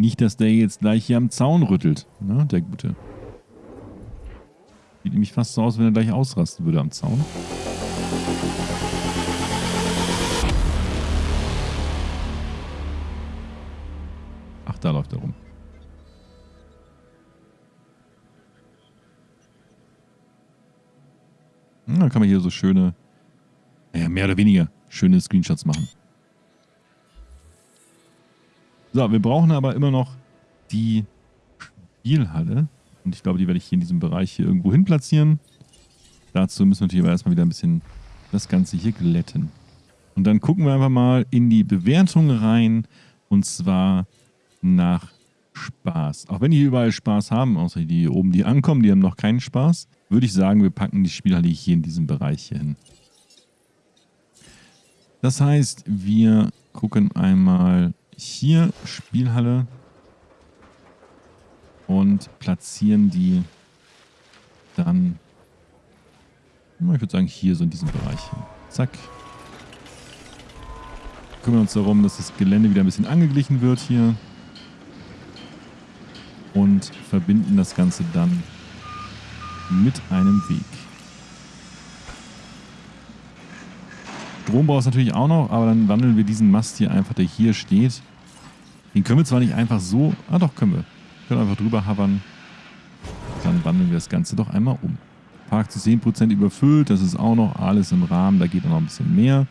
Nicht, dass der jetzt gleich hier am Zaun rüttelt, ne, der Gute. Sieht nämlich fast so aus, wenn er gleich ausrasten würde am Zaun. Ach, da läuft er rum. Hm, dann kann man hier so schöne, ja, mehr oder weniger schöne Screenshots machen. So, wir brauchen aber immer noch die Spielhalle. Und ich glaube, die werde ich hier in diesem Bereich hier irgendwo hin platzieren. Dazu müssen wir natürlich aber erstmal wieder ein bisschen das Ganze hier glätten. Und dann gucken wir einfach mal in die Bewertung rein. Und zwar nach Spaß. Auch wenn die überall Spaß haben, außer die oben, die ankommen, die haben noch keinen Spaß, würde ich sagen, wir packen die Spielhalle hier in diesem Bereich hier hin. Das heißt, wir gucken einmal hier Spielhalle und platzieren die dann, ich würde sagen, hier so in diesem Bereich. Zack. Kümmern uns darum, dass das Gelände wieder ein bisschen angeglichen wird hier. Und verbinden das Ganze dann mit einem Weg. Strom braucht es natürlich auch noch, aber dann wandeln wir diesen Mast hier einfach, der hier steht. Den können wir zwar nicht einfach so, ah doch, können wir. Können einfach drüber hovern. Dann wandeln wir das Ganze doch einmal um. Park zu 10% überfüllt, das ist auch noch alles im Rahmen, da geht noch ein bisschen mehr.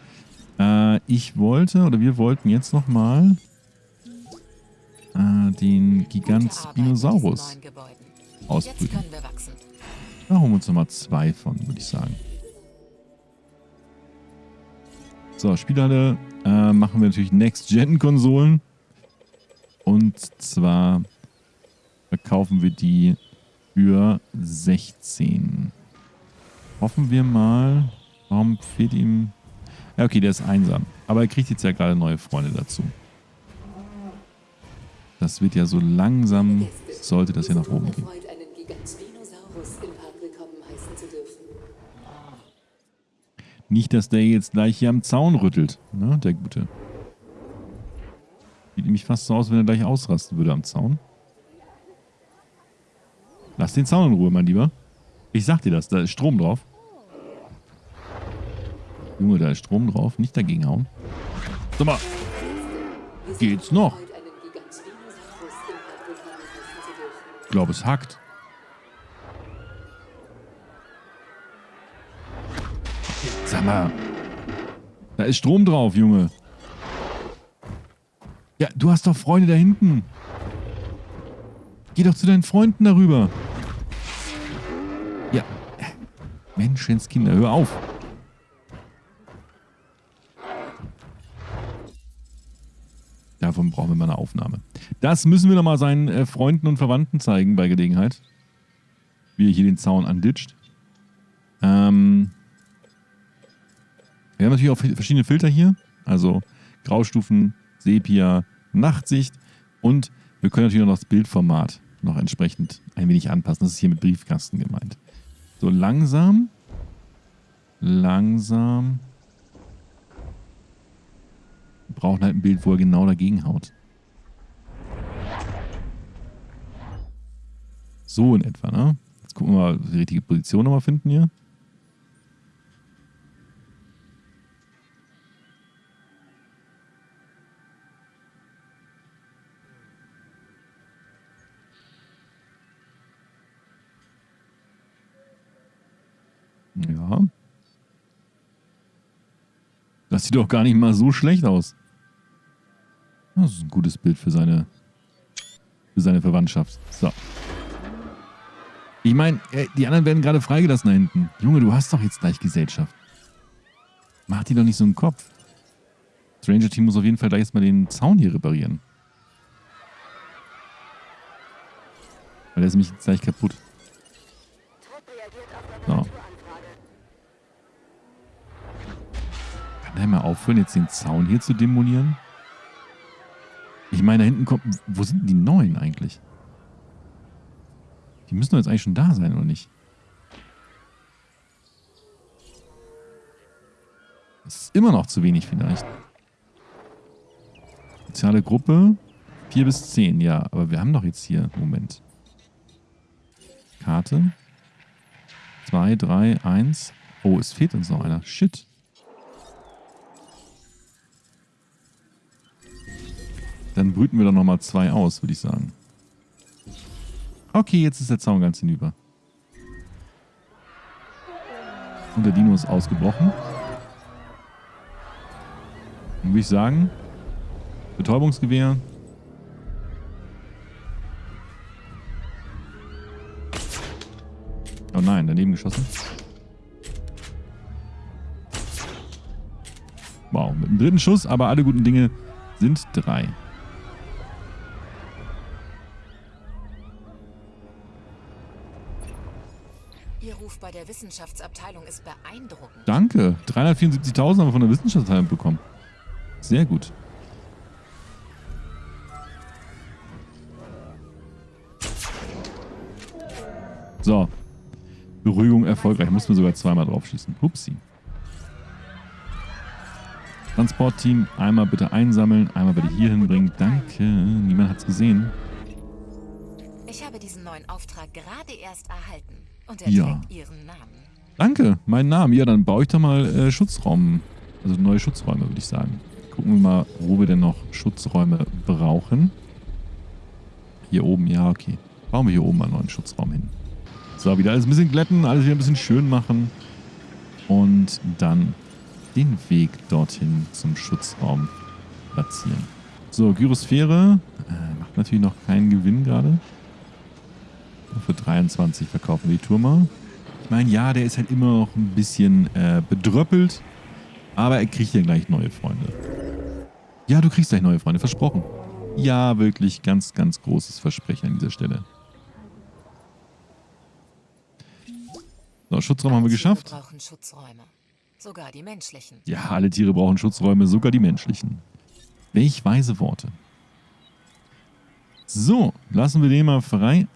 Äh, ich wollte, oder wir wollten jetzt nochmal äh, den Gigant Spinosaurus ausbrüten. Da holen wir uns nochmal zwei von, würde ich sagen. So, Spielhalle äh, machen wir natürlich Next-Gen-Konsolen. Und zwar verkaufen wir die für 16. Hoffen wir mal. Warum fehlt ihm... Ja, okay, der ist einsam. Aber er kriegt jetzt ja gerade neue Freunde dazu. Das wird ja so langsam, sollte das ja nach oben gehen. Nicht, dass der jetzt gleich hier am Zaun rüttelt, ne, der Gute. Sieht nämlich fast so aus, wenn er gleich ausrasten würde am Zaun. Lass den Zaun in Ruhe, mein Lieber. Ich sag dir das, da ist Strom drauf. Junge, da ist Strom drauf. Nicht dagegen hauen. Sag mal. Geht's noch? Ich glaube, es hackt. Sag mal. Da ist Strom drauf, Junge. Du hast doch Freunde da hinten. Geh doch zu deinen Freunden darüber. Ja. Menschenskinder, hör auf. Davon brauchen wir mal eine Aufnahme. Das müssen wir nochmal seinen äh, Freunden und Verwandten zeigen bei Gelegenheit. Wie er hier den Zaun anditscht. Ähm, wir haben natürlich auch verschiedene Filter hier. Also Graustufen, Sepia, Nachtsicht. Und wir können natürlich noch das Bildformat noch entsprechend ein wenig anpassen. Das ist hier mit Briefkasten gemeint. So langsam. Langsam. Wir brauchen halt ein Bild, wo er genau dagegen haut. So in etwa, ne? Jetzt gucken wir mal, die richtige Position nochmal finden hier. Das sieht doch gar nicht mal so schlecht aus. Das ist ein gutes Bild für seine, für seine Verwandtschaft. So. Ich meine, die anderen werden gerade freigelassen da hinten. Junge, du hast doch jetzt gleich Gesellschaft. Mach die doch nicht so einen Kopf. Stranger Team muss auf jeden Fall gleich erstmal den Zaun hier reparieren. Weil der ist nämlich gleich kaputt. So. Kann er mal aufhören, jetzt den Zaun hier zu demolieren? Ich meine, da hinten kommt... Wo sind denn die Neuen eigentlich? Die müssen doch jetzt eigentlich schon da sein, oder nicht? Das ist immer noch zu wenig vielleicht. Soziale Gruppe. 4 bis 10, ja. Aber wir haben doch jetzt hier, Moment. Karte. 2, 3, 1. Oh, es fehlt uns noch einer. Shit. Dann brüten wir doch nochmal zwei aus, würde ich sagen. Okay, jetzt ist der Zaun ganz hinüber. Und der Dino ist ausgebrochen. Dann würde ich sagen, Betäubungsgewehr. Oh nein, daneben geschossen. Wow, mit dem dritten Schuss, aber alle guten Dinge sind drei. Ihr Ruf bei der Wissenschaftsabteilung ist beeindruckend. Danke. 374.000 haben wir von der Wissenschaftsabteilung bekommen. Sehr gut. So. Beruhigung erfolgreich. Mussten wir sogar zweimal drauf schießen. Hupsi. Transportteam, einmal bitte einsammeln, einmal bitte hier hinbringen. Danke. Niemand hat's gesehen. Ich habe diesen neuen Auftrag gerade erst erhalten. Und er Ja. trägt Ihren Namen. Danke, mein Name. Ja, dann baue ich da mal äh, Schutzraum, also neue Schutzräume, würde ich sagen. Gucken wir mal, wo wir denn noch Schutzräume brauchen. Hier oben, ja, okay. Bauen wir hier oben mal einen neuen Schutzraum hin. So, wieder alles ein bisschen glätten, alles wieder ein bisschen schön machen. Und dann den Weg dorthin zum Schutzraum platzieren. So, Gyrosphäre. Äh, macht natürlich noch keinen Gewinn gerade. Für 23 verkaufen wir die Turma. Ich meine, ja, der ist halt immer noch ein bisschen äh, bedröppelt. Aber er kriegt ja gleich neue Freunde. Ja, du kriegst gleich neue Freunde, versprochen. Ja, wirklich ganz, ganz großes Versprechen an dieser Stelle. So, Schutzraum haben wir geschafft. Brauchen Schutzräume. Sogar die menschlichen. Ja, alle Tiere brauchen Schutzräume, sogar die menschlichen. Welch weise Worte. So, lassen wir den mal frei.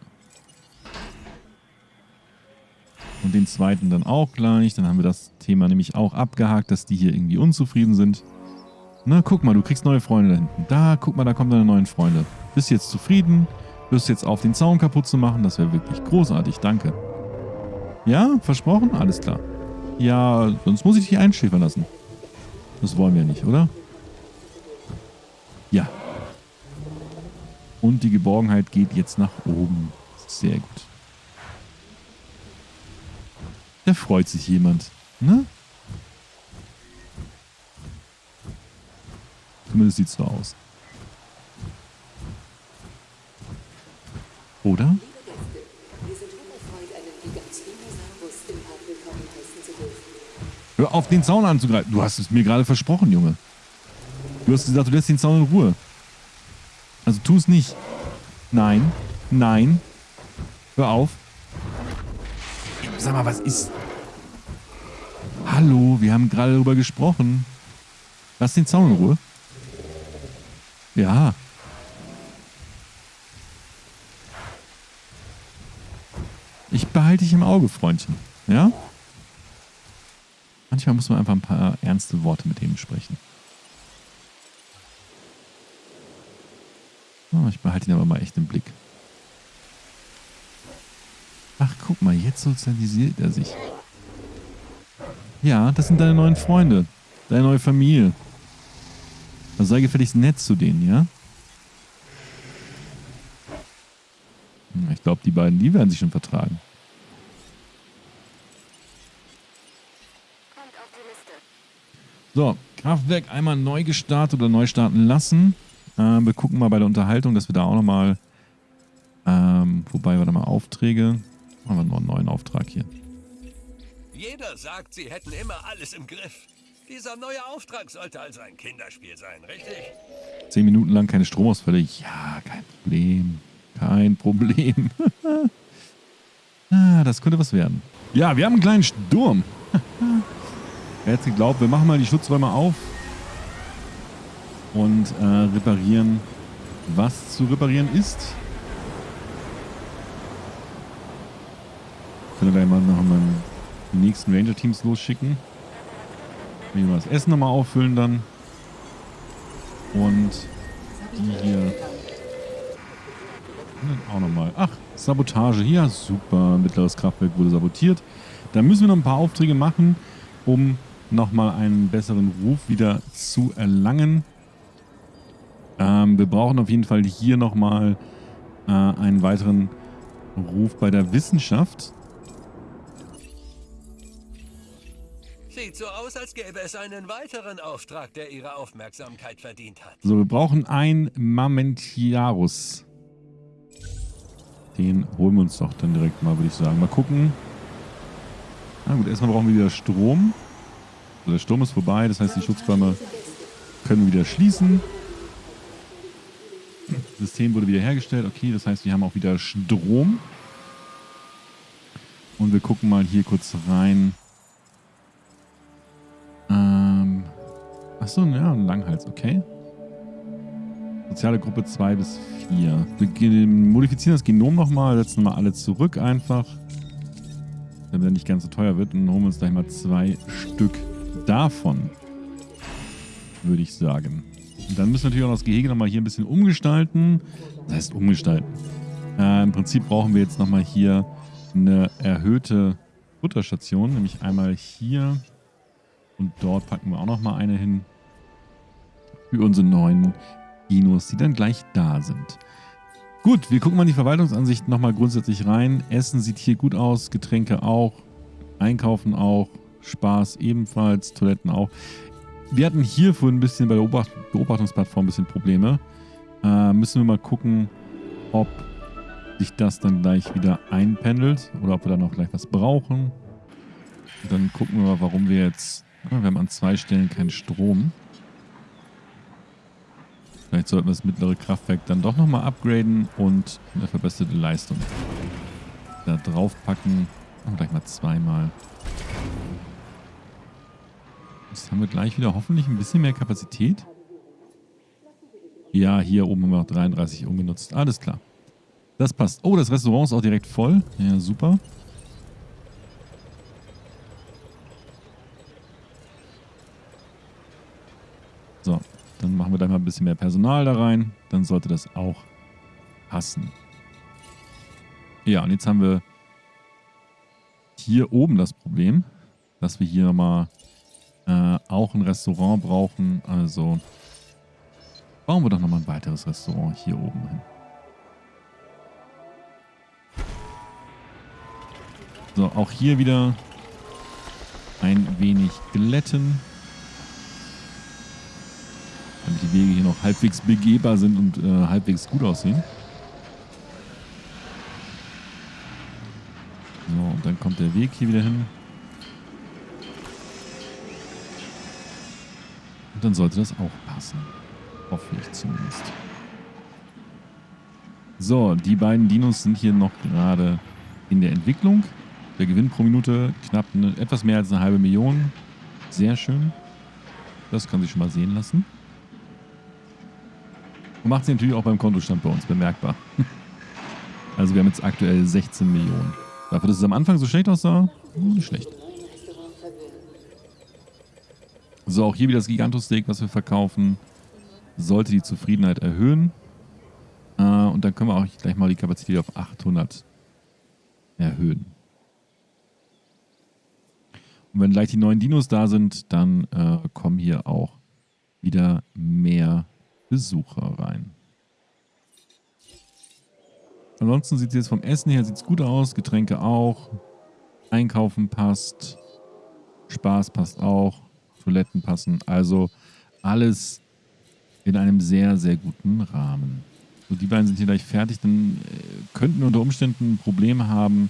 Und den zweiten dann auch gleich. Dann haben wir das Thema nämlich auch abgehakt, dass die hier irgendwie unzufrieden sind. Na, guck mal, du kriegst neue Freunde da hinten. Da, guck mal, da kommen deine neuen Freunde. Bist jetzt zufrieden? Wirst jetzt auf den Zaun kaputt zu machen? Das wäre wirklich großartig, danke. Ja, versprochen? Alles klar. Ja, sonst muss ich dich einschläfern lassen. Das wollen wir nicht, oder? Ja. Und die Geborgenheit geht jetzt nach oben. Sehr gut. Da freut sich jemand, ne? Zumindest sieht es so aus. Oder? Hör auf, den Zaun anzugreifen. Du hast es mir gerade versprochen, Junge. Du hast gesagt, du lässt den Zaun in Ruhe. Also tu es nicht. Nein. Nein. Hör auf. Sag mal, was ist... Hallo, wir haben gerade darüber gesprochen. Lass den Zaun in Ruhe. Ja. Ich behalte dich im Auge, Freundchen. Ja? Manchmal muss man einfach ein paar ernste Worte mit denen sprechen. Oh, ich behalte ihn aber mal echt im Blick. Ach, guck mal, jetzt sozialisiert er sich. Ja, das sind deine neuen Freunde. Deine neue Familie. Also sei gefälligst nett zu denen, ja? Hm, Ich glaube, die beiden, die werden sich schon vertragen. So, Kraftwerk einmal neu gestartet oder neu starten lassen. Ähm, wir gucken mal bei der Unterhaltung, dass wir da auch nochmal, ähm, wobei, warte mal, Aufträge. Machen wir noch einen neuen Auftrag hier. Jeder sagt, sie hätten immer alles im Griff. Dieser neue Auftrag sollte also ein Kinderspiel sein, richtig? Zehn Minuten lang keine Stromausfälle. Ja, kein Problem. Kein Problem. ah, das könnte was werden. Ja, wir haben einen kleinen Sturm. Wer hätte geglaubt, wir machen mal die Schutzräume auf und äh, reparieren, was zu reparieren ist. Können wir gleich mal noch mal die nächsten Ranger-Teams losschicken. Hier mal das Essen nochmal auffüllen dann. Und die hier Auch nochmal. Ach, Sabotage hier. Super. Mittleres Kraftwerk wurde sabotiert. Da müssen wir noch ein paar Aufträge machen, um nochmal einen besseren Ruf wieder zu erlangen. Ähm, wir brauchen auf jeden Fall hier nochmal äh, einen weiteren Ruf bei der Wissenschaft. Sieht so aus, als gäbe es einen weiteren Auftrag, der ihre Aufmerksamkeit verdient hat. So, wir brauchen ein Mamentiarus. Den holen wir uns doch dann direkt mal, würde ich sagen. Mal gucken. Na gut, erstmal brauchen wir wieder Strom. So, der Sturm ist vorbei, das heißt, die Schutzquamme können wieder schließen. Das System wurde wieder hergestellt. Okay, das heißt, wir haben auch wieder Strom. Und wir gucken mal hier kurz rein. Achso, ja, ein Langhals, okay. Soziale Gruppe 2 bis 4. Wir modifizieren das Genom nochmal, setzen mal alle zurück einfach. Damit er nicht ganz so teuer wird. Und holen uns gleich mal zwei Stück davon. Würde ich sagen. Und dann müssen wir natürlich auch das Gehege nochmal hier ein bisschen umgestalten. Das heißt umgestalten. Äh, Im Prinzip brauchen wir jetzt nochmal hier eine erhöhte Futterstation. Nämlich einmal hier und dort packen wir auch nochmal eine hin. Für unsere neuen Dinos, die dann gleich da sind. Gut, wir gucken mal in die Verwaltungsansicht nochmal grundsätzlich rein. Essen sieht hier gut aus, Getränke auch, Einkaufen auch, Spaß ebenfalls, Toiletten auch. Wir hatten hier vorhin ein bisschen bei der Beobacht Beobachtungsplattform ein bisschen Probleme. Äh, müssen wir mal gucken, ob sich das dann gleich wieder einpendelt oder ob wir da noch gleich was brauchen. Und dann gucken wir mal, warum wir jetzt... Wir haben an zwei Stellen keinen Strom. Vielleicht sollten wir das mittlere Kraftwerk dann doch nochmal upgraden und eine verbesserte Leistung da draufpacken. Und gleich mal zweimal. Jetzt haben wir gleich wieder hoffentlich ein bisschen mehr Kapazität. Ja, hier oben haben wir noch 33 ungenutzt. Alles klar. Das passt. Oh, das Restaurant ist auch direkt voll. Ja, super. So, machen wir da mal ein bisschen mehr Personal da rein. Dann sollte das auch passen. Ja, und jetzt haben wir hier oben das Problem, dass wir hier mal äh, auch ein Restaurant brauchen. Also bauen wir doch nochmal ein weiteres Restaurant hier oben hin. So, auch hier wieder ein wenig glätten. Damit Wege hier noch halbwegs begehbar sind und äh, halbwegs gut aussehen. So, und dann kommt der Weg hier wieder hin. Und dann sollte das auch passen. Hoffe ich zumindest. So, die beiden Dinos sind hier noch gerade in der Entwicklung. Der Gewinn pro Minute knapp eine, etwas mehr als eine halbe Million. Sehr schön. Das kann sich schon mal sehen lassen. Und macht sich natürlich auch beim Kontostand bei uns bemerkbar. Also wir haben jetzt aktuell 16 Millionen. Dafür, dass es am Anfang so schlecht aussah, nicht schlecht. So, auch hier wieder das Gigantosteak, was wir verkaufen. Sollte die Zufriedenheit erhöhen. Äh, und dann können wir auch gleich mal die Kapazität auf 800 erhöhen. Und wenn gleich die neuen Dinos da sind, dann äh, kommen hier auch wieder mehr Besucher rein. Ansonsten sieht es jetzt vom Essen her sieht's gut aus, Getränke auch, Einkaufen passt, Spaß passt auch, Toiletten passen, also alles in einem sehr, sehr guten Rahmen. So, die beiden sind hier gleich fertig, dann äh, könnten wir unter Umständen Probleme haben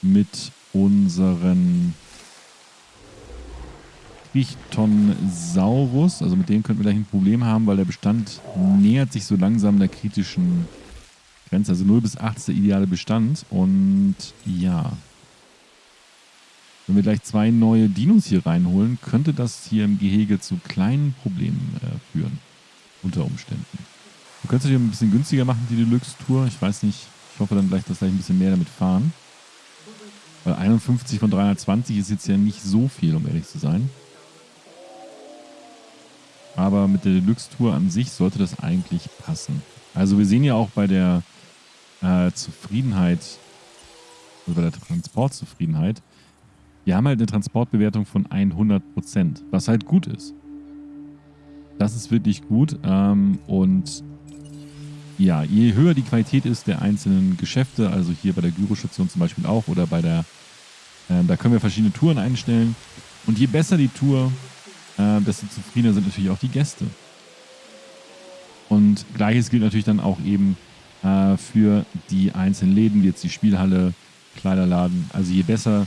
mit unseren Trichtonsaurus. Also mit dem könnten wir gleich ein Problem haben, weil der Bestand nähert sich so langsam der kritischen Grenze. Also 0 bis 8 ist der ideale Bestand. Und ja, wenn wir gleich zwei neue Dinos hier reinholen, könnte das hier im Gehege zu kleinen Problemen äh, führen. Unter Umständen. Du könntest dich ein bisschen günstiger machen, die Deluxe-Tour. Ich weiß nicht, ich hoffe dann gleich, dass gleich ein bisschen mehr damit fahren. Weil 51 von 320 ist jetzt ja nicht so viel, um ehrlich zu sein. Aber mit der Deluxe-Tour an sich sollte das eigentlich passen. Also wir sehen ja auch bei der äh, Zufriedenheit, also bei der Transportzufriedenheit, wir haben halt eine Transportbewertung von 100%, was halt gut ist. Das ist wirklich gut ähm, und ja, je höher die Qualität ist der einzelnen Geschäfte, also hier bei der Gyrostation zum Beispiel auch oder bei der, äh, da können wir verschiedene Touren einstellen und je besser die Tour, äh, desto zufriedener sind natürlich auch die Gäste. Und gleiches gilt natürlich dann auch eben äh, für die einzelnen Läden, wie jetzt die Spielhalle, Kleiderladen. Also je besser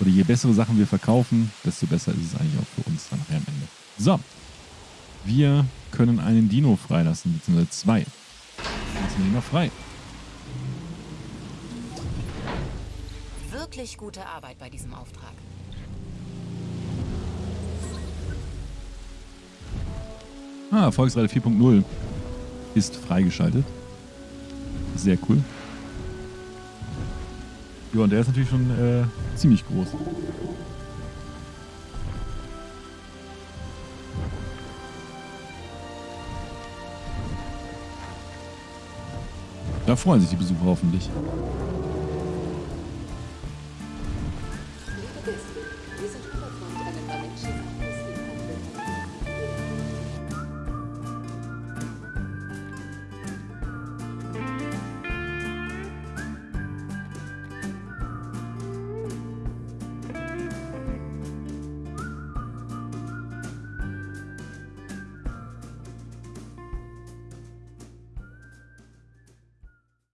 oder je bessere Sachen wir verkaufen, desto besser ist es eigentlich auch für uns dann nachher am Ende. So, wir können einen Dino freilassen, beziehungsweise zwei. Lassen wir ihn noch frei. Wirklich gute Arbeit bei diesem Auftrag. Ah, Erfolgsrate 4.0 ist freigeschaltet. Sehr cool. Ja, und der ist natürlich schon äh, ziemlich groß. Da freuen sich die Besucher hoffentlich.